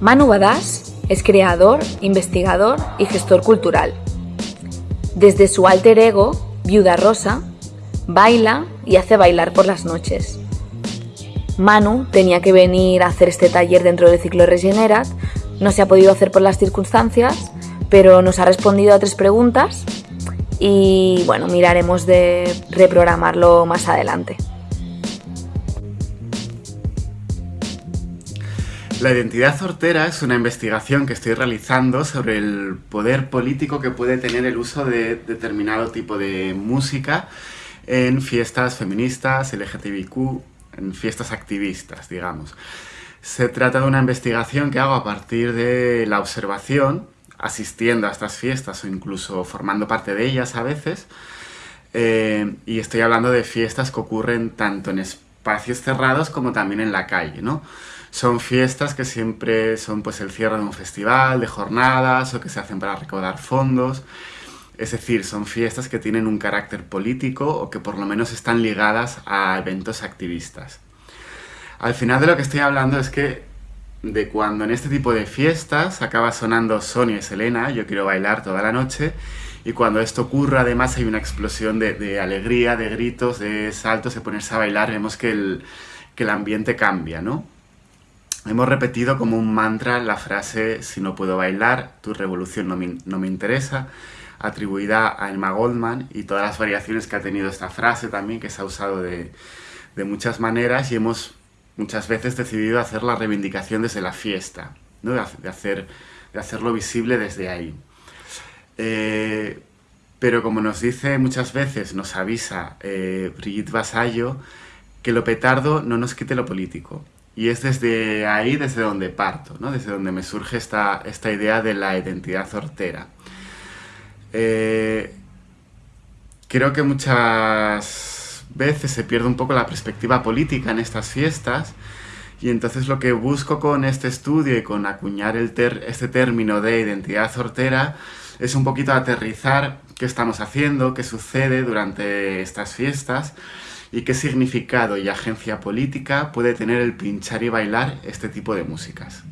Manu Badass es creador, investigador y gestor cultural. Desde su alter ego, Viuda Rosa, baila y hace bailar por las noches. Manu tenía que venir a hacer este taller dentro del ciclo Regenerat, no se ha podido hacer por las circunstancias, pero nos ha respondido a tres preguntas y bueno, miraremos de reprogramarlo más adelante. La identidad hortera es una investigación que estoy realizando sobre el poder político que puede tener el uso de determinado tipo de música en fiestas feministas, LGTBIQ, en fiestas activistas, digamos. Se trata de una investigación que hago a partir de la observación, asistiendo a estas fiestas o incluso formando parte de ellas a veces, eh, y estoy hablando de fiestas que ocurren tanto en espacios cerrados como también en la calle, ¿no? Son fiestas que siempre son pues el cierre de un festival, de jornadas o que se hacen para recaudar fondos. Es decir, son fiestas que tienen un carácter político o que por lo menos están ligadas a eventos activistas. Al final de lo que estoy hablando es que de cuando en este tipo de fiestas acaba sonando Sonia y Selena, yo quiero bailar toda la noche, y cuando esto ocurre además hay una explosión de, alegría, de gritos, de saltos, de ponerse a bailar, vemos que el, que el ambiente cambia, ¿no? Hemos repetido como un mantra la frase «Si no puedo bailar, tu revolución no me, interesa», atribuida a Emma Goldman y todas las variaciones que ha tenido esta frase también, que se ha usado de, muchas maneras y hemos muchas veces decidido hacer la reivindicación desde la fiesta, de, hacer, de hacerlo visible desde ahí. Eh, pero como nos dice muchas veces, nos avisa eh, Brigitte Vasallo, que lo petardo no nos quite lo político. Y es desde ahí desde donde parto, ¿no? desde donde me surge esta, esta idea de la identidad hortera. Eh, creo que muchas veces se pierde un poco la perspectiva política en estas fiestas y entonces lo que busco con este estudio y con acuñar el este término de identidad hortera es un poquito aterrizar qué estamos haciendo, qué sucede durante estas fiestas y qué significado y agencia política puede tener el pinchar y bailar este tipo de músicas.